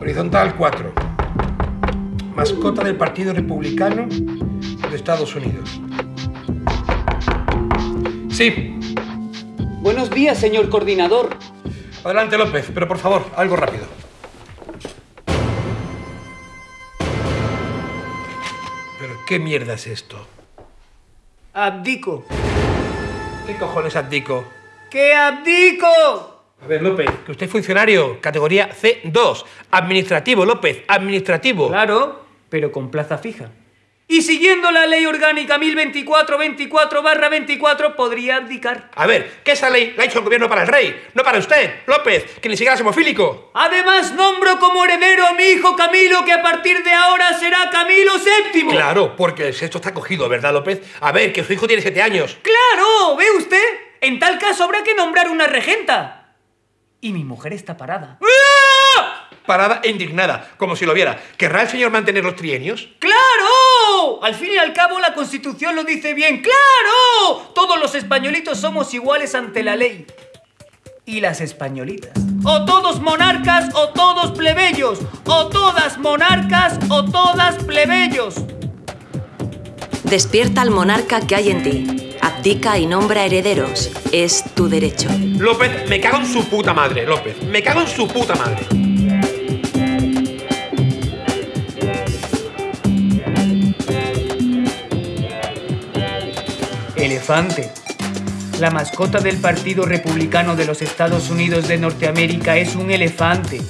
Horizontal 4. Mascota del Partido Republicano de Estados Unidos. Sí. Buenos días, señor coordinador. Adelante, López, pero por favor, algo rápido. ¿Pero qué mierda es esto? Abdico. ¿Qué cojones abdico? ¡Que abdico! A ver, López, que usted es funcionario, categoría C2, administrativo, López, administrativo. Claro, pero con plaza fija. Y siguiendo la ley orgánica 1024-24 podría abdicar. A ver, que esa ley la ha hecho el gobierno para el rey, no para usted, López, que ni siquiera es hemofílico. Además, nombro como heredero a mi hijo Camilo, que a partir de ahora será Camilo VII. Claro, porque el sexto está cogido, ¿verdad, López? A ver, que su hijo tiene siete años. ¡Claro! ¿Ve usted? En tal caso habrá que nombrar una regenta. Y mi mujer está parada. ¡Ah! Parada e indignada, como si lo viera. ¿Querrá el señor mantener los trienios? ¡Claro! Al fin y al cabo la Constitución lo dice bien. ¡Claro! Todos los españolitos somos iguales ante la ley. Y las españolitas. O todos monarcas o todos plebeyos. O todas monarcas o todas plebeyos. Despierta al monarca que hay en ti. Abdica y nombra herederos. Es tu derecho. López, me cago en su puta madre, López. Me cago en su puta madre. Elefante. La mascota del Partido Republicano de los Estados Unidos de Norteamérica es un elefante.